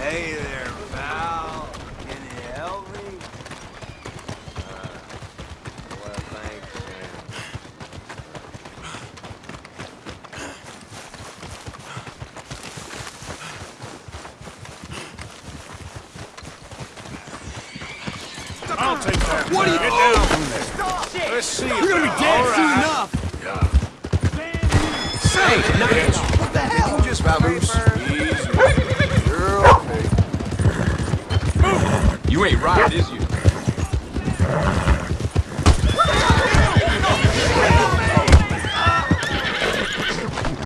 Hey there, pal. Can you help me? Uh, well, thanks, man. I'll take that. What are you doing? Stop! Shit. Let's see. You're gonna be dead soon enough. Yeah. Say, hey, hey, what the hell? You ain't right, is you?